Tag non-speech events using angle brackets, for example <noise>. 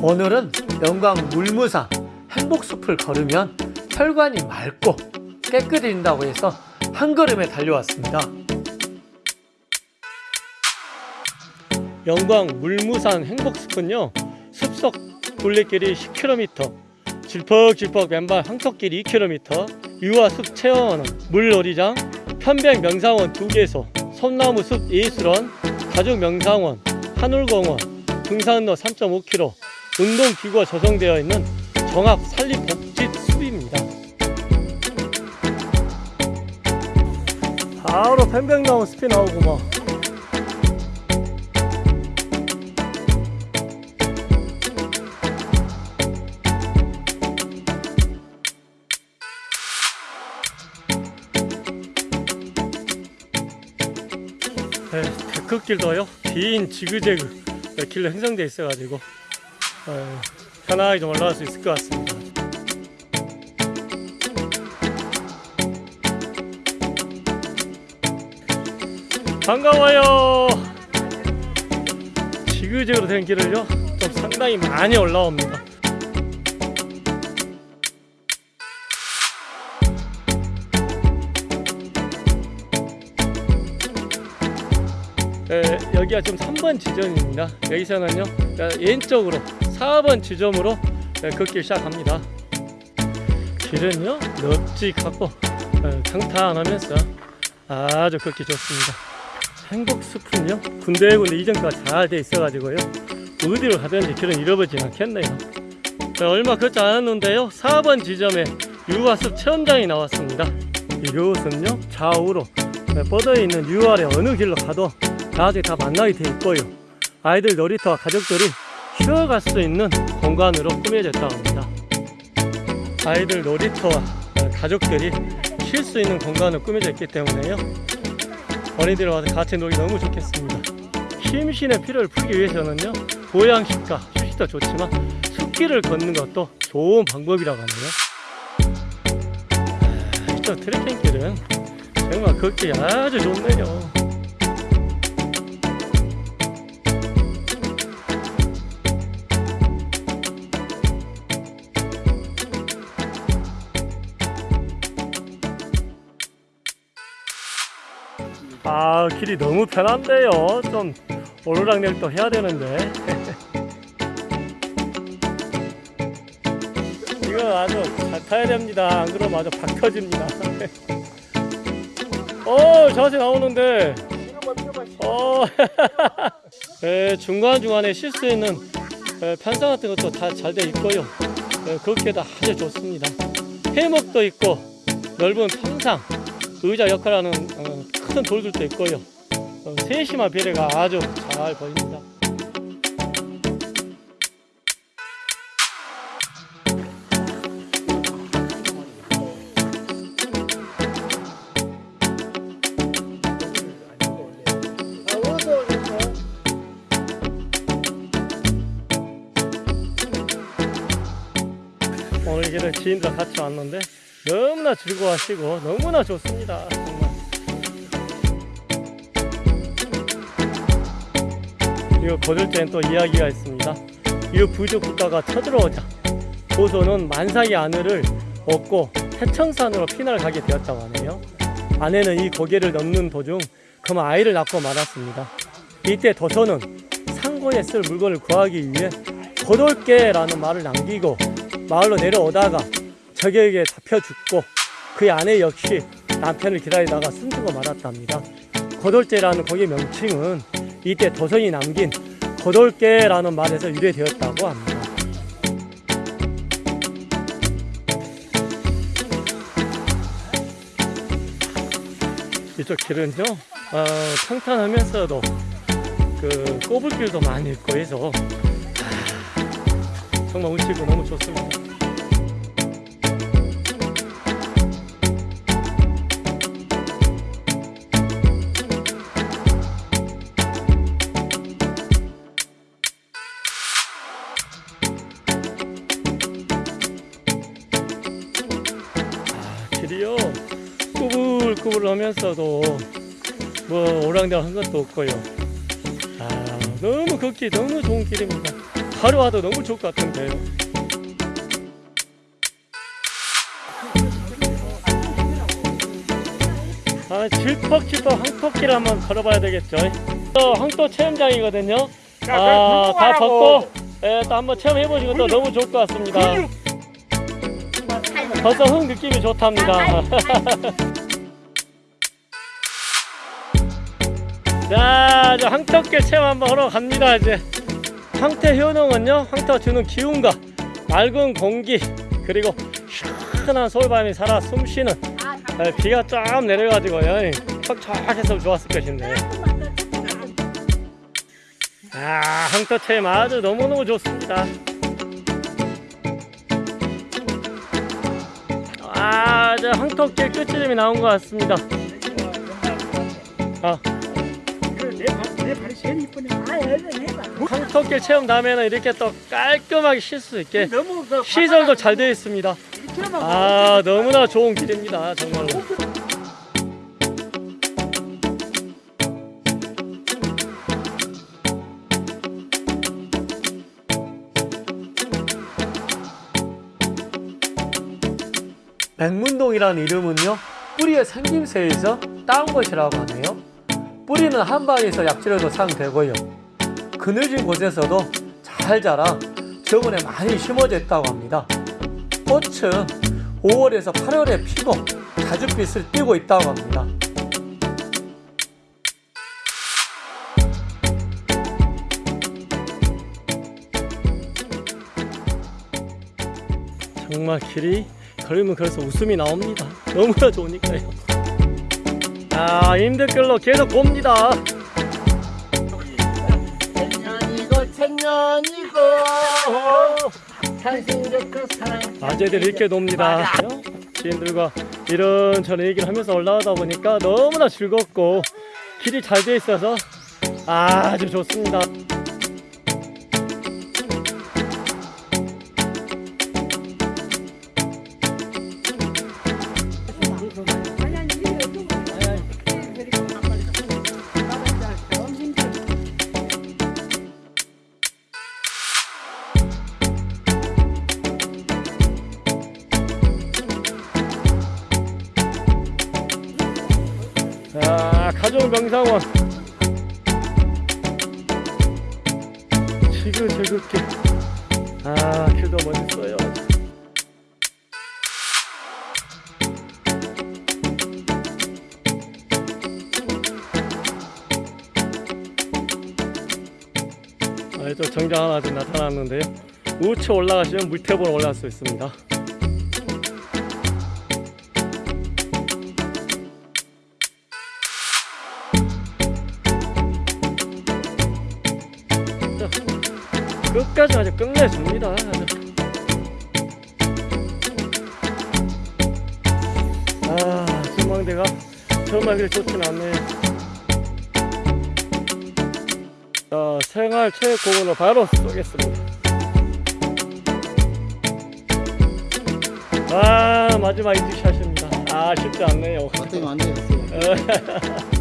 오늘은 영광 물무산 행복숲을 걸으면 혈관이 맑고 깨끗해진다고 해서 한 걸음에 달려왔습니다. 영광 물무산 행복숲은요 숲속 둘레길이 10km 질퍽질퍽 맨발 황토길 2km 유아숲 체험하는 물놀이장 편백 명상원 2개소 솜나무 숲 예술원 가족 명상원 한울공원 등산로 3.5km 운동기구가 조성되어 있는 정합 산림복지 숲입니다. 바로 편백나무 숲이 나오구만 네, 데크길도요 긴 지그재그 몇 킬로 형성되어 있어가지고 어, 편하게 좀 올라갈 수 있을 것 같습니다. 반가워요. 지그재그로 된 길을요 좀 상당히 많이 올라옵니다. 에, 여기가 지금 3번 지점입니다. 여기서는요 에, 왼쪽으로 4번 지점으로 에, 걷기 시작합니다. 길은요 넓직하고 에, 평탄하면서 아주 걷기 좋습니다. 행복숲은요 군데군데 이전과 잘돼 있어 가지고요 어디로 가든지 길은 잃어버리지 않겠네요. 자, 얼마 걷지 않았는데요 4번 지점에 유아숲 체험장이 나왔습니다. 이곳은요 좌우로 에, 뻗어 있는 유아래 어느 길로 가도 나중에 다 만나게 돼 있고요. 아이들 놀이터와 가족들이 쉬어갈 수 있는 공간으로 꾸며졌다고 합니다. 아이들 놀이터와 가족들이 쉴 수 있는 공간으로 꾸며져 있기 때문에요. 어린이들 와서 같이 놀기 너무 좋겠습니다. 심신의 피로를 풀기 위해서는요. 보양식과 휴식도 좋지만 숲길을 걷는 것도 좋은 방법이라고 하네요. 아, 이쪽 트레킹길은 정말 걷기 아주 좋네요. 아 길이 너무 편한데요. 좀 오르락내리락 해야 되는데. <laughs> 이거 아주 잘 타야 됩니다. 안 그러면 아주 박 터집니다. <laughs> 어 자세 나오는데. 어 <laughs> 예, 중간중간에 쉴수 있는 예, 편상 같은 것도 다 잘 돼 있고요. 예, 걷기에도 아주 좋습니다. 해먹도 있고 넓은 평상 의자 역할하는 어, 큰 돌들도 있고요. 어, 세심한 배려가 아주 잘 보입니다. 오늘 길은 지인들 같이 왔는데 너무나 즐거워하시고 너무나 좋습니다. 정말. 이거 거들 때는 또 이야기가 있습니다. 이 부족 국가가 쳐들어오자 조선은 만삭의 아내를 얻고 태청산으로 피난을 가게 되었다고 하네요. 아내는 이 고개를 넘는 도중 그만 아이를 낳고 말았습니다. 이때 도선은 상고에 쓸 물건을 구하기 위해 거돌게라는 말을 남기고 마을로 내려오다가 적에게 잡혀 죽고 그의 아내 역시 남편을 기다리다가 숨지고 말았답니다. 거돌제라는 거기 명칭은 이때 도선이 남긴 거돌게라는 말에서 유래되었다고 합니다. 이쪽 길은요, 어, 평탄하면서도 그 꼬불길도 많이 있고 해서 아, 정말 운치고 너무 좋습니다. 꾸불꾸불하면서도 뭐 오랑대한 것도 없고요 아 너무 걷기 너무 좋은 길입니다 바로 와도 너무 좋을 것 같은데요. 아, 질퍽질퍽 황토끼를 한번 걸어봐야 되겠죠. 또 황토 체험장이거든요. 아, 다 걷고 예, 또 한번 체험해 보시고 또 너무 좋을 것 같습니다. 벌써 흙 느낌이 좋답니다. <laughs> 자, 이제 황토길 체험 한번 하러 갑니다. 이제 황태 효능은요, 황토가 주는 기운과 맑은 공기 그리고 시원한 서울밤이 살아 숨쉬는 예, 비가 쫙 내려가지고요, 척척해서 좋았을 것인데. 아, 황토 체험 아주 너무너무 좋습니다. 아, 이제 황토길 끝지점이 나온 것 같습니다. 아, 제일 이쁘네. 아, 얼른 해봐. 황토길 체험 다음에는 이렇게 또 깔끔하게 쉴 수 있게 너무 그 시설도 잘 되어 있습니다. 아, 너무나 좋은 길입니다. 정말로. 백문동이라는 이름은요 뿌리의 생김새에서 따온 것이라고 하네요 뿌리는 한 방에서 약지로도 사용되고요 그늘진 곳에서도 잘 자라 저번에 많이 심어져 있다고 합니다 꽃은 5월에서 8월에 피고 자줏빛을 띠고 있다고 합니다 정말 길이 걸으면 걸어서 웃음이 나옵니다. 너무나 좋으니까요. 아, 힘들길로 계속 봅니다. 천년이고 천년이고 당신의 그 사랑 아재들 이렇게 놉니다. 지인들과 이런저런 얘기를 하면서 올라가다 보니까 너무나 즐겁고 길이 잘 돼 있어서 아주 좋습니다. 가족 명상원. 지글지글게. 아, 길도 멋있어요. 아, 또 정장 하나 지금 나타났는데요. 우측 올라가시면 물태보로 올라갈 수 있습니다. 끝까지 아주 끝내줍니다. 아, 전망대가 정말 그리 좋진 않네요. 자, 생활 체육공원으로 바로 쏘겠습니다. 아, 마지막 인증샷입니다. 아, 쉽지 않네요. 됐어요. 어,